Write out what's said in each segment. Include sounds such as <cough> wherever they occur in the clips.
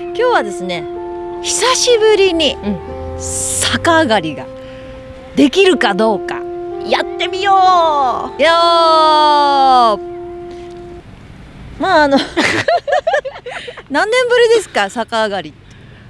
今日はですね久しぶりに逆上がりができるかどうかやってみよいやー。まああの <laughs> 何年ぶりですか逆上がりう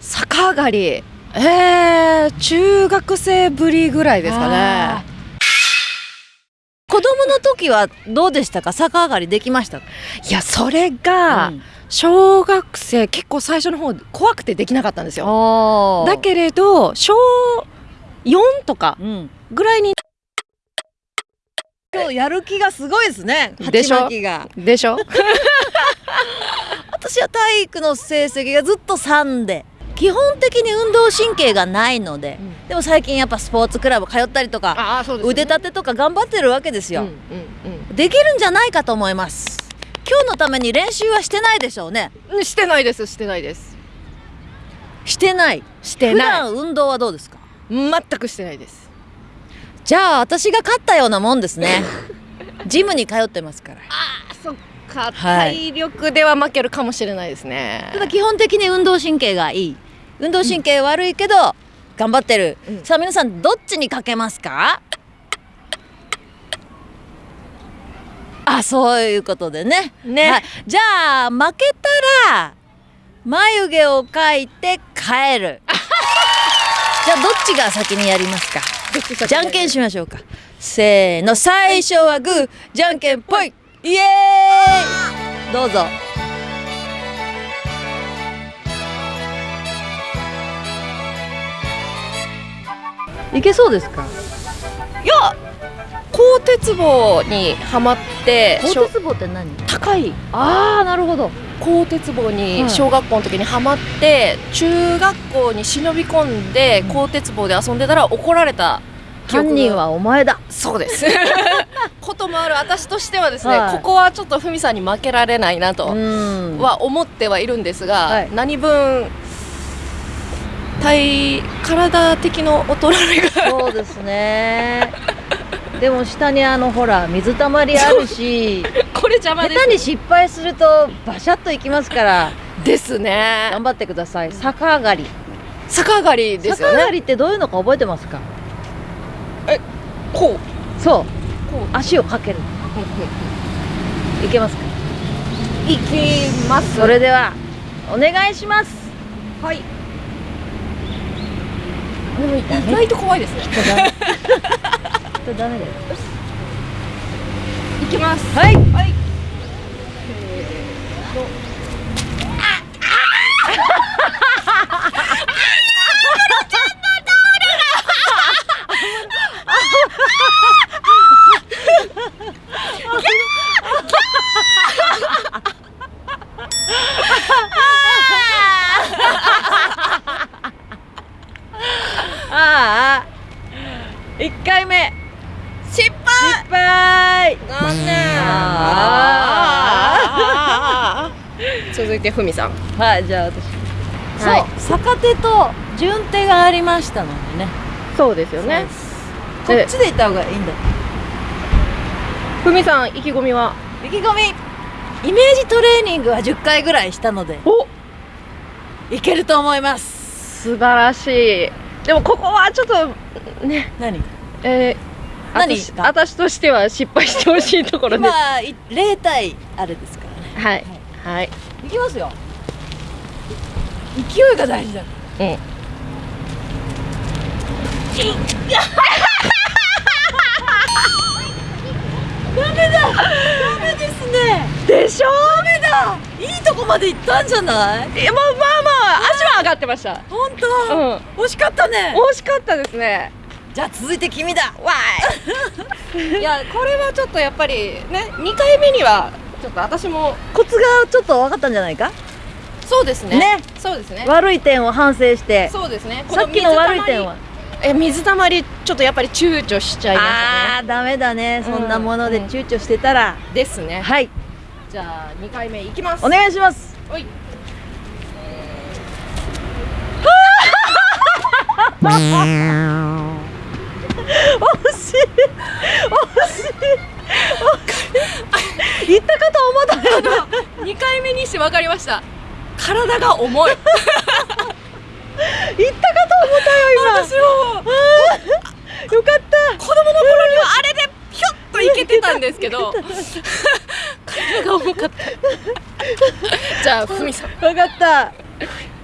逆上がり。えー、中学生ぶりぐらいですかね。子供の時はどうでしたか？逆上がりできましたいやそれが、うん小学生結構最初の方怖くてできなかったんですよ。だけれど小4とかうん。ぐらいに今日やる気がすごいですね。でしょ？でしょ？<laughs> 私は体育の成績がずっと3で。基本的に運動神経がないので、うん。でも最近やっぱスポーツクラブ通ったりとかああそう腕立てとか頑張ってるわけですよ、うんうん。できるんじゃないかと思います今日のために練習はしてないでしょうね。うんしてないです。してないです。してない。普してない。段運動はどうですか？全くしてないです。じゃあ私が勝ったようなもんですね。<laughs> ジムに通ってますから。あそっか、はい。体力では負けるかもしれないですね。ただ基本的に運動神経がいい。運動神経悪いけど、頑張ってる、うん。さあ皆さんどっちにかけますか？あそういうことでね。ね。はい、じゃあ負けたら眉毛を描いて帰る。<laughs> じゃあどっちが先にやりますか？じゃんけんしましょうか。せーの。最初はグー。じゃんけんぽい。イエーイ！どうぞ。いけそうですか？鉄棒にはまってしょ鋼鉄棒って何？高い。ああなるほど。鋼鉄棒はい。に小学校の時にはまって、中学校に忍び込んでうん。鋼鉄棒で遊んでたら怒られた犯人はお前だ。そうです。<laughs> こともある私としてはですね、はい。ここはちょっとふみさんに負けられないなとうん。は思ってはいるんですが、はい。何分体体的の衰えがそうですね。でも下にあのほら水たまりあるし、<laughs> これ邪魔です下手に失敗するとバシャッといきますからですね頑張ってください。逆上がり。逆上がりですよね逆上がりってどういうのか覚えてますか？こそう。うこ足をかける。いけますか？ういきますそれではお願いします。はい意外と怖いですね。きっとダメだよ。いきますはい。はいああ。一回目失敗失敗。残念あ続いてふみさんはい、じゃあ私。はいそう、逆手と順手がありましたのでね。そうですよねこっちで行った方がいいんだ。ふみさん意気込みは？意気込み。イメージトレーニングは10回ぐらいしたので、おいけると思います。素晴らしいでもここはちょっとね何？えー、何？私私としては失敗してほしいところです今い0対あれですからね。はいはいいきますよ。勢いが大事だ。うんダメだ。ダメですね。でしょ？ダメだ。いいとこまで行ったんじゃない？いやまあまあまあ足は上がってました本う当。ん惜しかったね。惜しかったですねじゃあ続いて君だ。わーい <laughs> いやこれはちょっとやっぱりね2回目にはちょっと私もコツがちょっと分かったんじゃないか？そうですねねそうですね悪い点を反省して。そうですねさっきの悪い点は？え水たまりちょっとやっぱり躊躇しちゃいましたああーダメだね。そんなものでうん躊躇してたら。ねですねはい。じゃあ2回目いきますお願いします。おい <laughs> 惜しい。惜しい。言ったかと思ったけど。2回目にして分かりました。体が重い。行ったかと思ったよ今。私も。よかった。子供の頃にはあれでひょっといけてたんですけど。体が重かった。じゃあふみさん。分かった。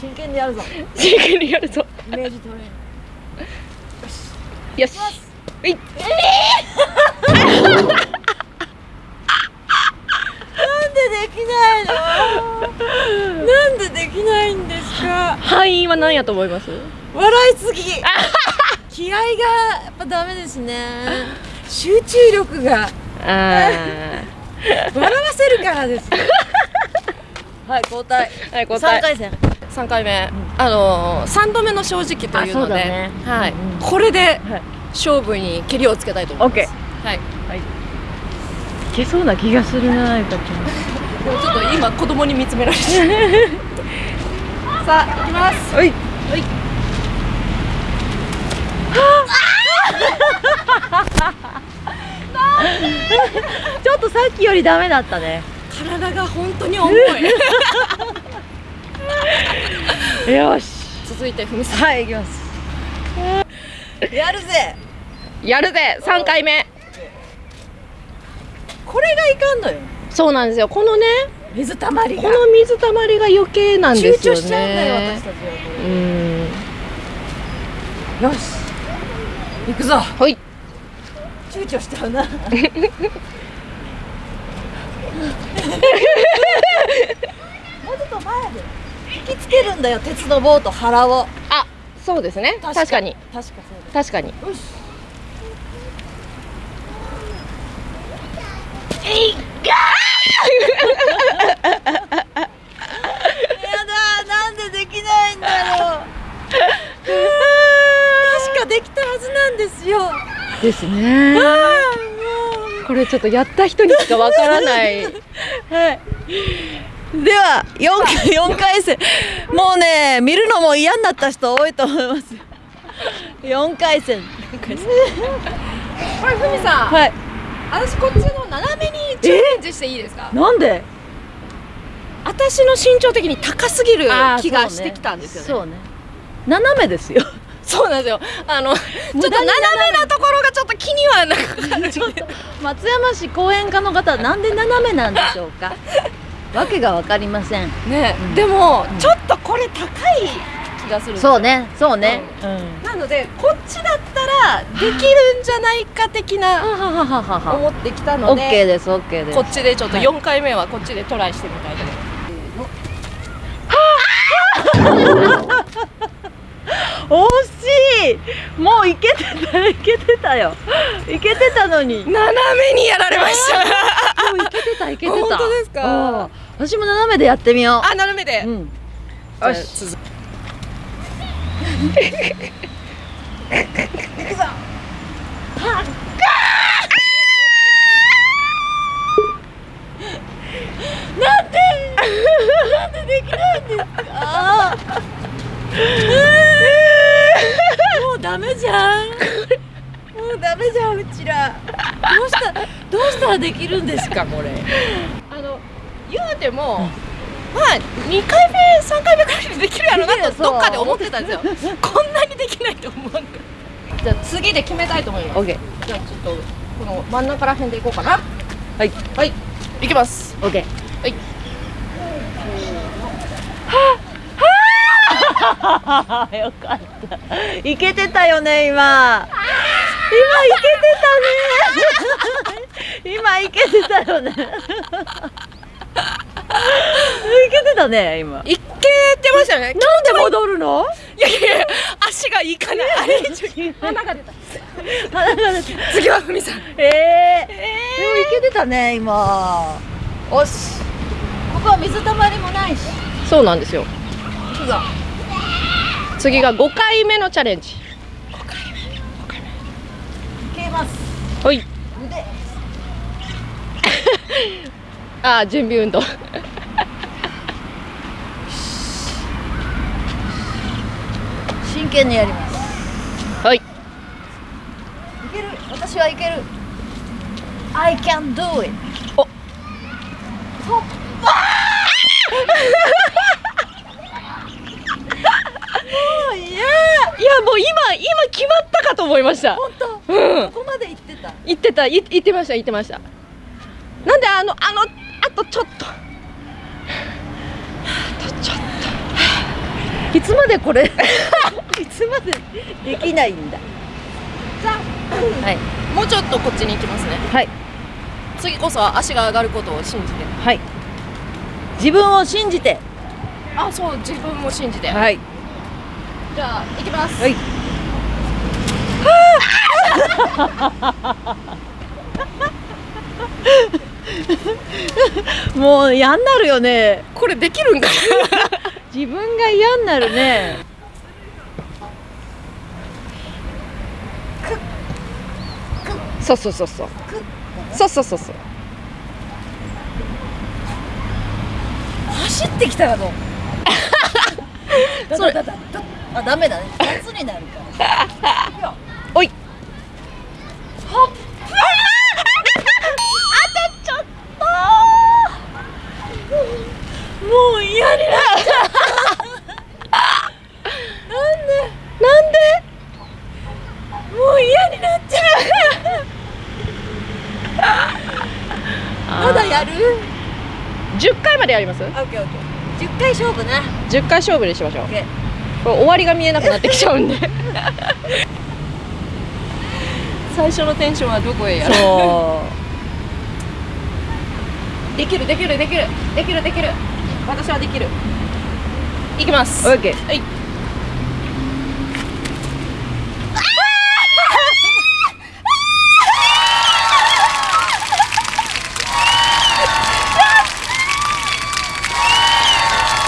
真剣にやるぞ。真剣にやるぞ。イメージトレーニングよし。はいなんでできないの？なんでできないんですか？範囲は何やと思います？笑いすぎ。<laughs> 気合がやっぱダメですね。集中力が。あ笑わせるからです。はい交代。はい交代。三回戦三回目、あのー、3度目の正直というので、だね。はい。うんうん。これではい。勝負に蹴りをつけたいと思います、はい、い。けそうな気がするなゆかち <laughs> でもちょっと今子供に見つめられて <laughs> さあ行きます。ゃんはい。はい。<laughs> ちょっとさっきよりダメだったね。体が本当に重い <laughs> よし。続いてふみさはい行きます。やるぜ。んやるぜ。3回目。これがいかんのよ。そうなんですよ。このね水たまりこの水たまりが余計なん躊ですよね。躇しちゃうんだよ私たちは。よし。行くぞ。はい。躊躇しちゃうな。<laughs> もうちょっと前で引きつけるんだよ鉄の棒と腹を。あそうですね。確かに。確かそうだ確かに。よしやだなんでできないんだろう。確かできたはずなんですよ。ですね。これちょっとやった人にしかわからない。<laughs> はいでは 4, 四回戦。もうね見るのも嫌になった人多いと思います。4回戦。これふみさん。はい。私こっちの斜めにチャレンジしていいですか？なんで？私の身長的に高すぎる気がしてきたんですよね。そうね。斜めですよ。そうなんですよ。あのちょっと斜めなところがちょっと気にはなかかる。ちょっと松山市講演家の方なんで斜めなんでしょうか？わけがわかりません。ね、うん。でも、うん。ちょっとこれ高い気がするそうねそうね。うん。なのでこっちだったらできるんじゃないか的な思ってきたオのでッケーですオッケーです。こっちでちょっとはい。4回目はこっちでトライしてみたいと思います。惜しい。もういけてたいけてたよ。いけてたのに。斜めにやられました。いけてたいけてた。<laughs> 本当ですか？うん私も斜めでやってみよあ斜めで、ううん。よし。続なんでできないんですか？<laughs> もうダメじゃん。もうダメじゃんうちら。どうしたどうしたらできるんですか？これ言うても、まあ2回目3回目くらいでできるやろないやと <laughs> どっかで思ってたんですよ。こんなにできないと思わんか。じゃあ次で決めたいと思います。オッケじゃあちょっとこの真ん中ら辺でいこうかな。はい。はい。いきます。ーオッケーはい。<laughs> よかった。いけてたよね今。今いけてたね。今いけてたよね。い <laughs> <laughs> けてたね今。いけてましたよね。なんで戻るの？いやいやいや <laughs> 足がいかない。あれ鼻が出た。鼻が出て次はふみさん。えー、でもいけてたね今。おし。ここは水たまりもないし。そうなんですよ。次が5回目のチャレンジ。いけます。はい。腕。<laughs> あー準備運動真剣にやります。はい。いける？私はいける。I can do it お。っもういやいやもう今今決まったかと思いました。本当、うん、ここまで行ってた？行ってた。行ってました行ってました。なんであのあのあとちょっと。あとちょっと。いつまでこれ？いつまでできないんだ。とじゃはい。あもうちょっとこっちに行きますね。はい。次こそは足が上がることを信じて。はい。自分を信じて。あそう自分も信じて、はい。じゃあ行きます、はい。<laughs> もう嫌になるよね。これできるんかな？<laughs> 自分が嫌になるねそうそうそうそう。そうそうそうそう。走ってきたらどう？そ <laughs> れだだだだあダメだね。夏になるから。<laughs> おい。もう嫌になっちゃなんでなんでもう嫌になっちゃうまだやる10回までやります？オッケーオッケー。10回勝負な。10回勝負にしましょう。これ終わりが見えなくなってきちゃうんで。<laughs> 最初のテンションはどこへやる？そできるできるできる。できるできる。私はできる。いきます。うオッケー。はい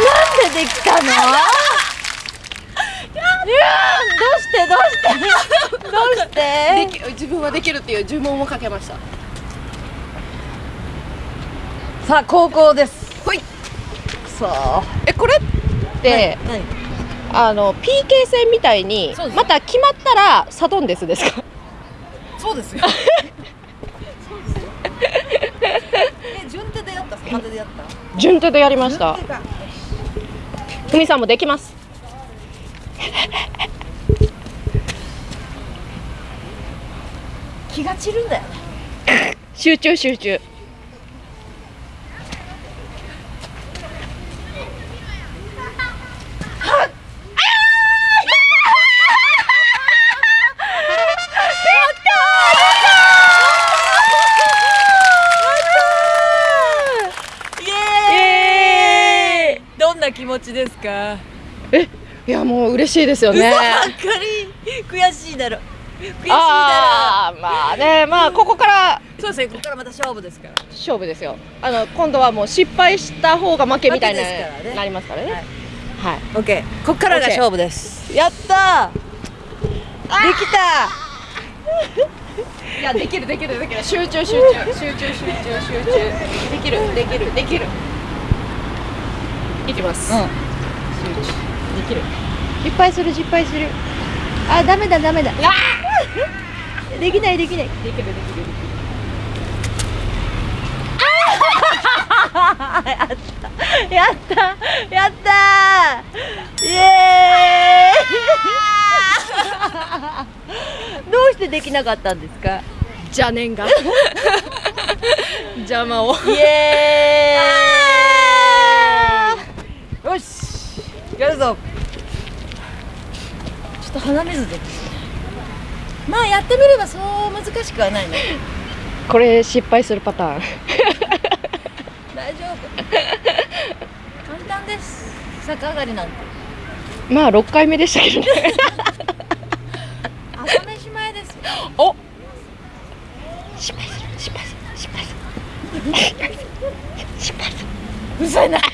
なんでできたのいやどうしてどうしてどうしてでき自分はできるっていう呪文をかけました。さあ高校です。ほい。そう。えこれって、何あの PK 戦みたいにまた決まったらサドンデスですか？そうですよ。<laughs> え順手でやった順手でやりました。ふみさんもできます気が散るんだよ。ね集中集中。気持ちですか？えいやもう嬉しいですよね。っかり。悔しいだろ悔しいだああまあねまあここからろそうですねここからまた勝負ですから勝負ですよ。あの今度はもう失敗した方が負けみたいなね。なりますからね。はい。はいオッケー。こっからが OK 勝負です。やったー。できた <laughs> いやできるできるできる。集中集中集中集中集中。できるできるできる。いきます、うん。集中。できる。失敗する失敗する。あダメだダメだできないできない。できるできるできるやった。やった。イエーイ。どうしてできなかったんですか？邪念が。邪魔を。イエーイ。よし。やるぞ。ちょっと鼻水でまあやってみればそう難しくはないね。これ失敗するパターン。大丈夫。簡単です。逆上がりなんて。まあ6回目でしたけどね。朝飯前ですよ。お！失敗する失敗する失敗する。失敗する。うる。さいな <laughs>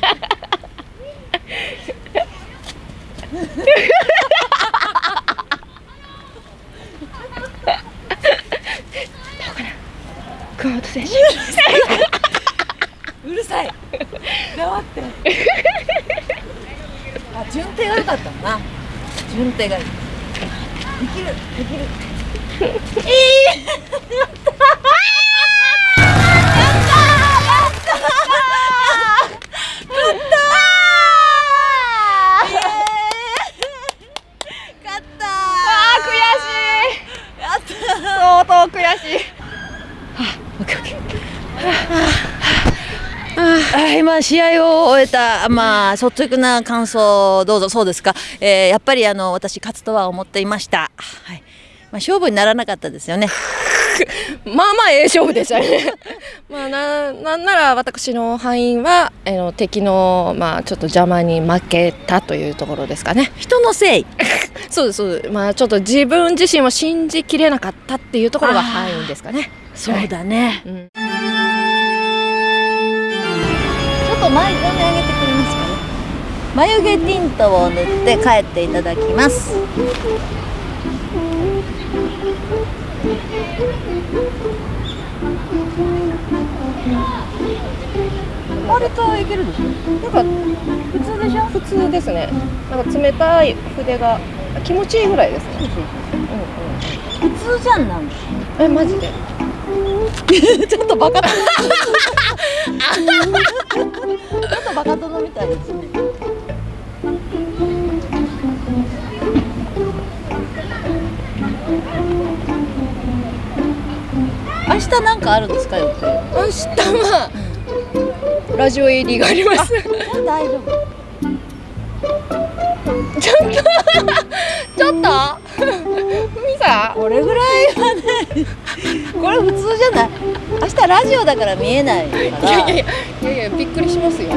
熊本選手うるさい。黙って。あ順手が良かったな。順手がいい。できる。できる。勝ったあ試合を終えたまあ率直な感想どうぞそうですか、えー、やっぱりあの私勝つとは思っていました。はい。まあ勝負にならなかったですよね。<laughs> まあまあええ勝負でしたね <laughs> まあななんなら私の敗因は、えーの敵のまあちょっと邪魔に負けたというところですかね人のせい。<laughs> そうですそうですまあちょっと自分自身を信じきれなかったっていうところが敗因ですかねそうだね。うんと前髪上げてくれますかね。眉毛ティントを塗って帰っていただきます。割といけるでしょ？なんか普通でしょ？普通ですねなんか冷たい筆が気持ちいいぐらいですねうん普通じゃんなんえマジでちょっとバカ殿。ちょっとバカ殿みたいですね。明日なんかあるんですか予定。明日はラジオ AD があります大丈夫。<laughs> ちょっと？ちょっとふみさんこれぐらいはね。これ普通じゃない？明日ラジオだから見えないかいやいやら。いやいやいやびっくりしますよ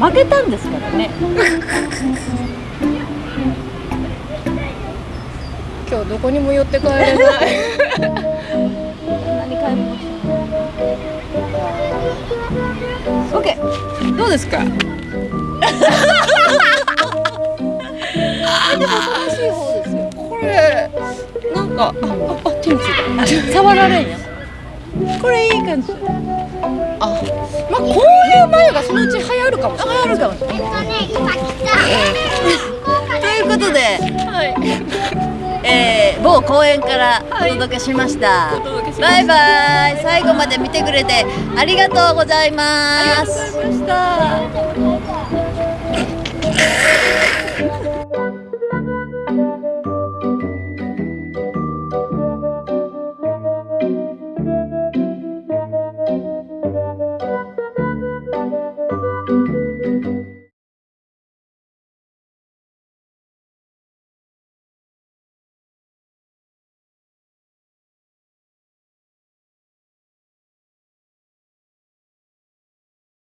負けたんですからね。今日どこにも寄って帰れない <laughs> 何買い物しオッケー。どうですか？<laughs> でも楽しい方ですよ。これが、あ、ああ手についた触られんや。これいい感じ。あまあこういう眉がそのうち流行るかもしれない。流行るかもしれないえっとね今来た。ということで、はい、えー、某公園からお届けしました、はい、バイバイ。最後まで見てくれてありがとうございます。ありがとうございました。